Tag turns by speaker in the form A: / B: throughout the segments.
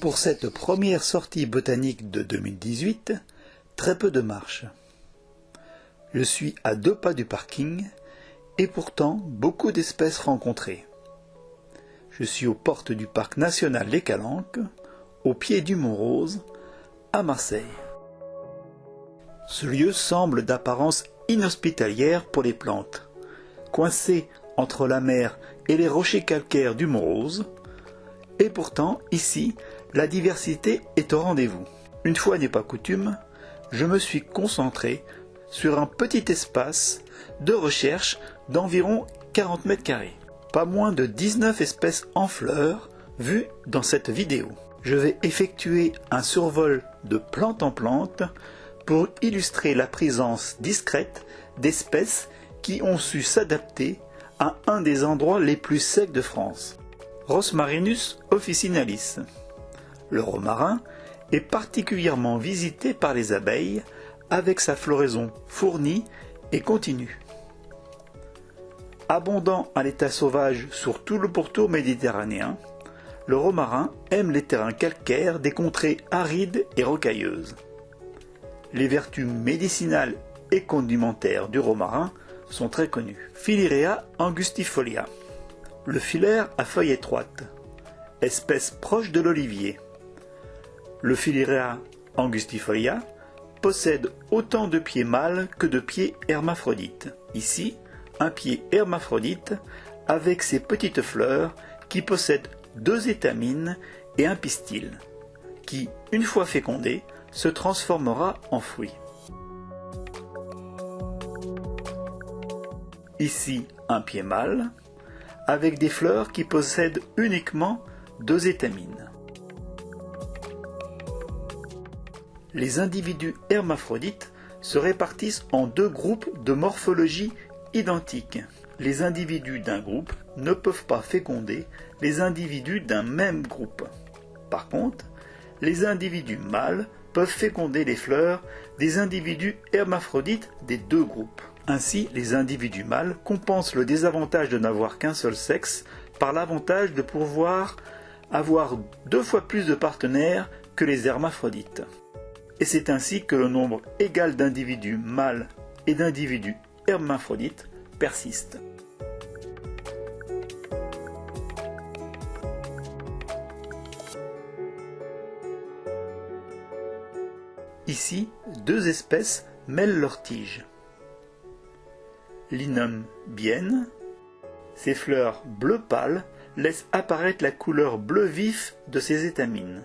A: Pour cette première sortie botanique de 2018, très peu de marche. Je suis à deux pas du parking et pourtant beaucoup d'espèces rencontrées. Je suis aux portes du parc national Les Calanques, au pied du Mont Rose, à Marseille. Ce lieu semble d'apparence inhospitalière pour les plantes. Coincé entre la mer et les rochers calcaires du Mont Rose, et pourtant, ici, la diversité est au rendez-vous. Une fois n'est pas coutume, je me suis concentré sur un petit espace de recherche d'environ 40 mètres carrés. Pas moins de 19 espèces en fleurs vues dans cette vidéo. Je vais effectuer un survol de plante en plante pour illustrer la présence discrète d'espèces qui ont su s'adapter à un des endroits les plus secs de France. Rosmarinus officinalis. Le romarin est particulièrement visité par les abeilles avec sa floraison fournie et continue. Abondant à l'état sauvage sur tout le pourtour méditerranéen, le romarin aime les terrains calcaires des contrées arides et rocailleuses. Les vertus médicinales et condimentaires du romarin sont très connues. Philirea angustifolia. Le filaire à feuilles étroites. Espèce proche de l'olivier. Le Philirea angustifolia possède autant de pieds mâles que de pieds hermaphrodites. Ici, un pied hermaphrodite avec ses petites fleurs qui possèdent deux étamines et un pistil, qui, une fois fécondé, se transformera en fruit. Ici, un pied mâle, avec des fleurs qui possèdent uniquement deux étamines. les individus hermaphrodites se répartissent en deux groupes de morphologie identiques. Les individus d'un groupe ne peuvent pas féconder les individus d'un même groupe. Par contre, les individus mâles peuvent féconder les fleurs des individus hermaphrodites des deux groupes. Ainsi, les individus mâles compensent le désavantage de n'avoir qu'un seul sexe par l'avantage de pouvoir avoir deux fois plus de partenaires que les hermaphrodites et c'est ainsi que le nombre égal d'individus mâles et d'individus hermaphrodites persiste. Ici, deux espèces mêlent leurs tiges. Linum bienne, ses fleurs bleu pâle laissent apparaître la couleur bleu vif de ses étamines.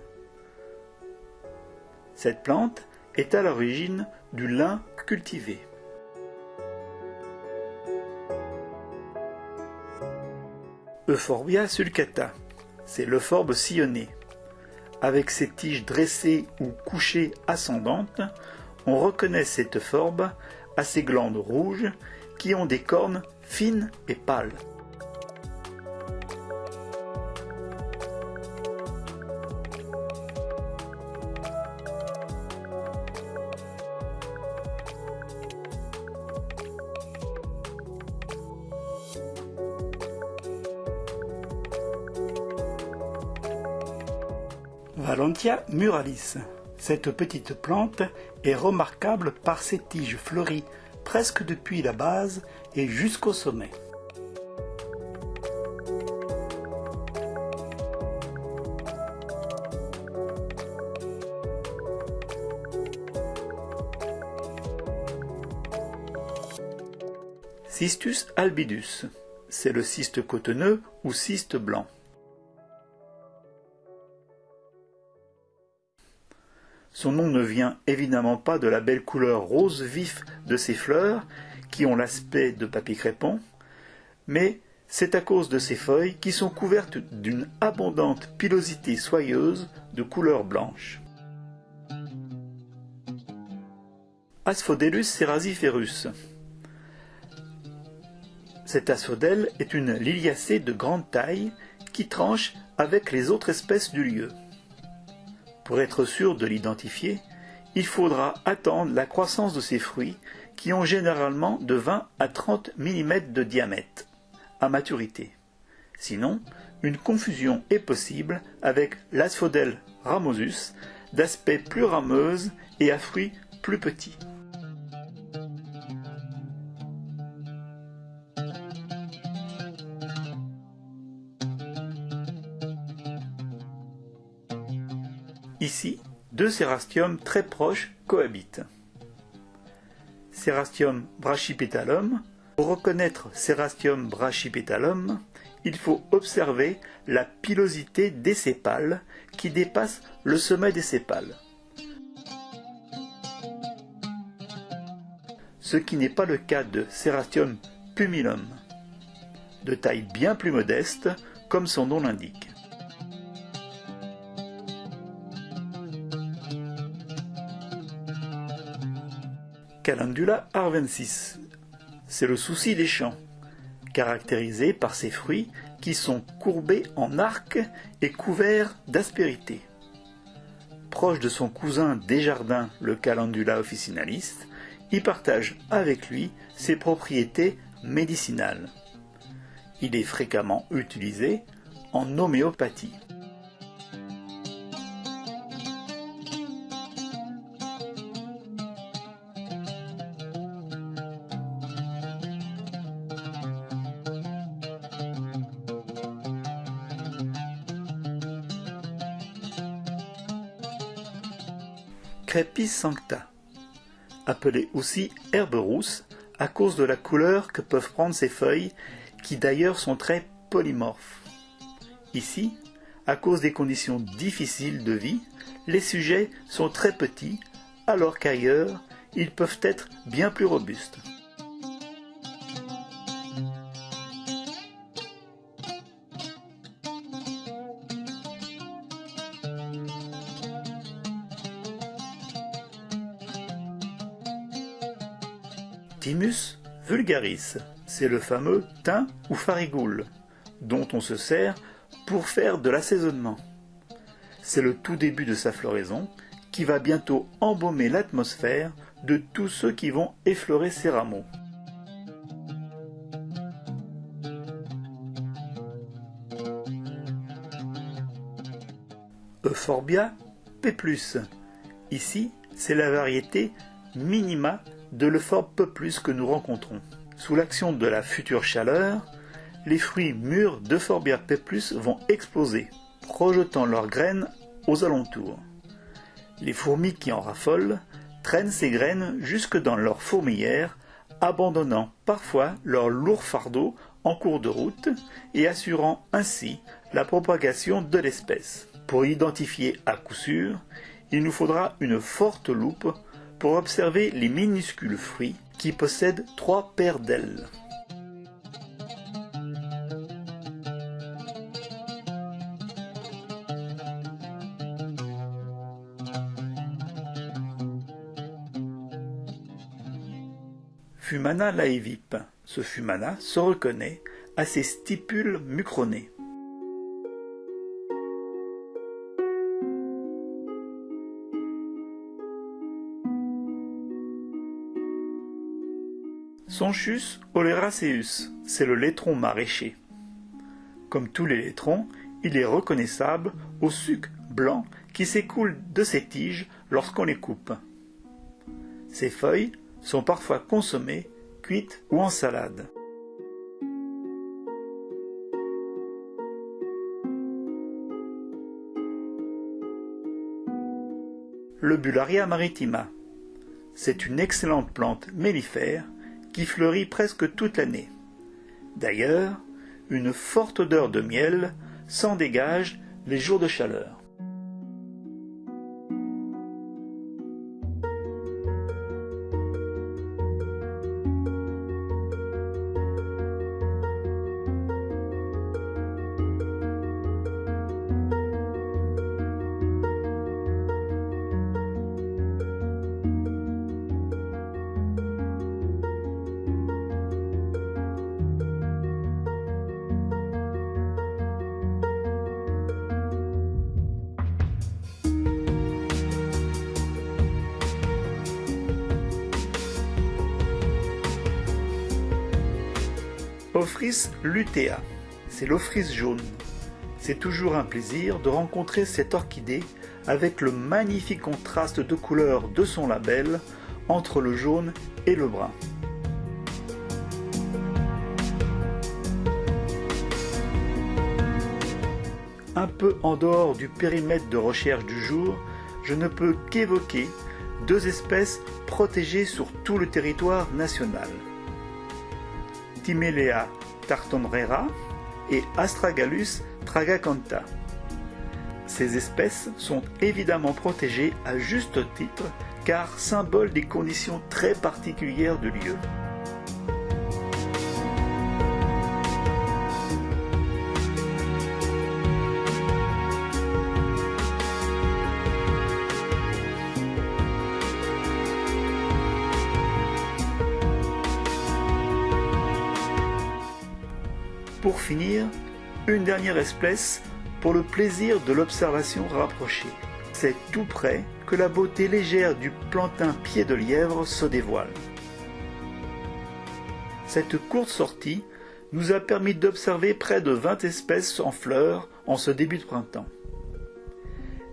A: Cette plante est à l'origine du lin cultivé. Euphorbia sulcata, c'est l'euphorbe sillonné. Avec ses tiges dressées ou couchées ascendantes, on reconnaît cette euphorbes à ses glandes rouges qui ont des cornes fines et pâles. Valentia muralis. Cette petite plante est remarquable par ses tiges fleuries presque depuis la base et jusqu'au sommet. Cystus albidus, c'est le cyste cotonneux ou cyste blanc. Son nom ne vient évidemment pas de la belle couleur rose vif de ses fleurs, qui ont l'aspect de papier crépon, mais c'est à cause de ses feuilles qui sont couvertes d'une abondante pilosité soyeuse de couleur blanche. Asphodelus cerasiferus. Cet asphodèle est une liliacée de grande taille qui tranche avec les autres espèces du lieu. Pour être sûr de l'identifier, il faudra attendre la croissance de ces fruits qui ont généralement de 20 à 30 mm de diamètre à maturité. Sinon, une confusion est possible avec l'asphodèle ramosus, d'aspect plus rameuse et à fruits plus petits. Deux cérastiums très proches cohabitent. Cerastium brachypetalum. Pour reconnaître Cerastium brachypetalum, il faut observer la pilosité des sépales qui dépasse le sommet des sépales. Ce qui n'est pas le cas de Cerastium pumilum, de taille bien plus modeste, comme son nom l'indique. Calendula arvensis. C'est le souci des champs, caractérisé par ses fruits qui sont courbés en arc et couverts d'aspérité. Proche de son cousin Desjardins, le Calendula officinalis, il partage avec lui ses propriétés médicinales. Il est fréquemment utilisé en homéopathie. Crepis appelée aussi herbe rousse à cause de la couleur que peuvent prendre ses feuilles, qui d'ailleurs sont très polymorphes. Ici, à cause des conditions difficiles de vie, les sujets sont très petits, alors qu'ailleurs, ils peuvent être bien plus robustes. C'est le fameux thym ou farigoule, dont on se sert pour faire de l'assaisonnement. C'est le tout début de sa floraison qui va bientôt embaumer l'atmosphère de tous ceux qui vont effleurer ses rameaux. Euphorbia P+. Ici, c'est la variété minima de l'euphorbe plus que nous rencontrons. Sous l'action de la future chaleur, les fruits mûrs d'Euphorbia P+, vont exploser, projetant leurs graines aux alentours. Les fourmis qui en raffolent traînent ces graines jusque dans leur fourmilière, abandonnant parfois leur lourd fardeau en cours de route et assurant ainsi la propagation de l'espèce. Pour identifier à coup sûr, il nous faudra une forte loupe pour observer les minuscules fruits qui possèdent trois paires d'ailes. Fumana laevip. Ce fumana se reconnaît à ses stipules mucronées. Sonchus oleraceus, c'est le laitron maraîcher. Comme tous les laitrons, il est reconnaissable au suc blanc qui s'écoule de ses tiges lorsqu'on les coupe. Ses feuilles sont parfois consommées, cuites ou en salade. Le Bullaria maritima. C'est une excellente plante mellifère qui fleurit presque toute l'année. D'ailleurs, une forte odeur de miel s'en dégage les jours de chaleur. l'Ophrys lutea. C'est l'Ophrys jaune. C'est toujours un plaisir de rencontrer cette orchidée avec le magnifique contraste de couleurs de son label entre le jaune et le brun. Un peu en dehors du périmètre de recherche du jour, je ne peux qu'évoquer deux espèces protégées sur tout le territoire national. Timelea tartonrera et Astragalus tragacantha. Ces espèces sont évidemment protégées à juste titre car symbole des conditions très particulières du lieu. Une dernière espèce pour le plaisir de l'observation rapprochée. C'est tout près que la beauté légère du plantain pied de lièvre se dévoile. Cette courte sortie nous a permis d'observer près de 20 espèces en fleurs en ce début de printemps.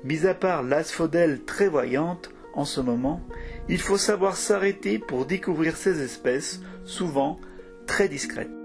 A: Mis à part l'asphodèle très voyante en ce moment, il faut savoir s'arrêter pour découvrir ces espèces, souvent très discrètes.